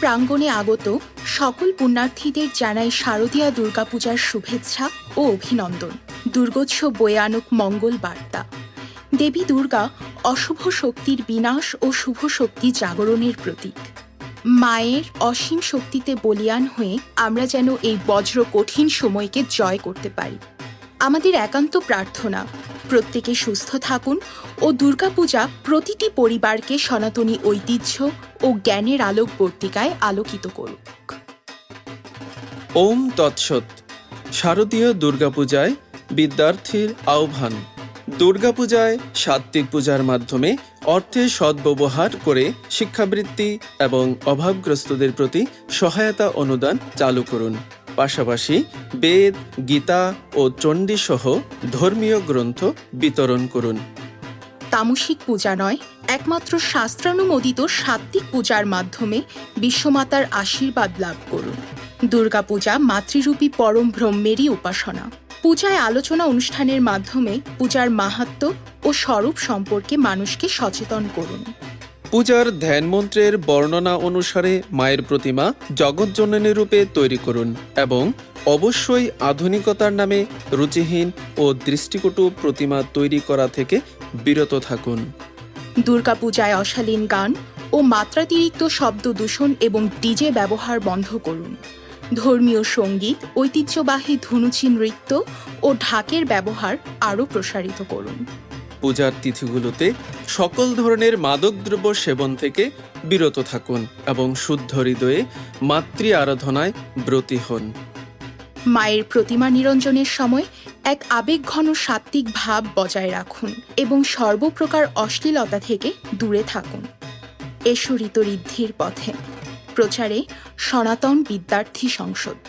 প্রাঙ্গণে আগত সকল পুণ্যার্থীদের জানাই শারদীয়া দুর্গাপূজার শুভেচ্ছা ও অভিনন্দন। দুর্গোৎসব বয়ে আনুক মঙ্গল বার্তা। দেবী দুর্গা অশুভ শক্তির বিনাশ ও শুভ শক্তি জাগরণের প্রতীক। মায়ের অসীম শক্তিতে বলিয়ান হয়ে আমরা যেন এই বজ্র কঠিন সময়কে জয় করতে পারি। আমাদের একান্ত প্রার্থনা। প্রত্যেকে সুস্থ থাকুন ও দুর্গাপূজা প্রতিটি পরিবারকে সনাতনী ঐতিহ্য ও জ্ঞানের আলোক বর্তিকায় আলোকিত করুক। ওম তৎসৎ। শারদীয় দুর্গাপূজায় বিদ্যার্থীর আহ্বান। দুর্গাপূজায় সাত্ত্বিক পূজার মাধ্যমে অর্থের সদ্ব্যবহার করে শিক্ষাবৃত্তি এবং অভাবগ্রস্তদের প্রতি সহায়তা অনুদান চালু করুন। পাশাপাশি বেদ, গীতা ও চণ্ডী সহ ধর্মীয় গ্রন্থ বিতরণ করুন। তামসিক পূজা নয়, একমাত্র শাস্ত্রানুমোদিত সাত্ত্বিক পূজার মাধ্যমে বিশ্বমাতার আশীর্বাদ লাভ করুন। দুর্গাপূজা মাতৃরূপী পরম ব্রহ্মেরই উপাসনা। পূজায় আলোচনা অনুষ্ঠানের মাধ্যমে পূজার মাহাত্ম্য ও স্বরূপ সম্পর্কে মানুষকে সচেতন করুন। পূজার ধ্যান মন্ত্রের বর্ণনা অনুসারে মায়ের প্রতিমা জগৎজননী রূপে তৈরি করুন এবং অবশ্যই আধুনিকতার নামে রুচিহীন ও দৃষ্টিকটু প্রতিমা তৈরি করা থেকে বিরত থাকুন। দুর্গাপূজায় অশালীন গান ও মাত্রাতিরিক্ত শব্দ দূষণ এবং ডিজে ব্যবহার বন্ধ করুন। ধর্মীয় সংগীত, ঐতিহ্যবাহী ধুনুচি নৃত্য ও ঢাকের ব্যবহার আরও প্রসারিত করুন। পূজার তিথিগুলোতে সকল ধরনের মাদকদ্রব্য সেবন থেকে বিরত থাকুন এবং শুদ্ধ হৃদয়ে মাতৃ আরাধনায় ব্রতী হন। মায়ের প্রতিমা নিরঞ্জনের সময় এক আবেগঘন সাত্ত্বিক ভাব বজায় রাখুন এবং সর্বপ্রকার অশ্লীলতা থেকে দূরে থাকুন। এসো ঋতঋদ্ধির পথে। প্রচারে সনাতন বিদ্যার্থী সংসদ।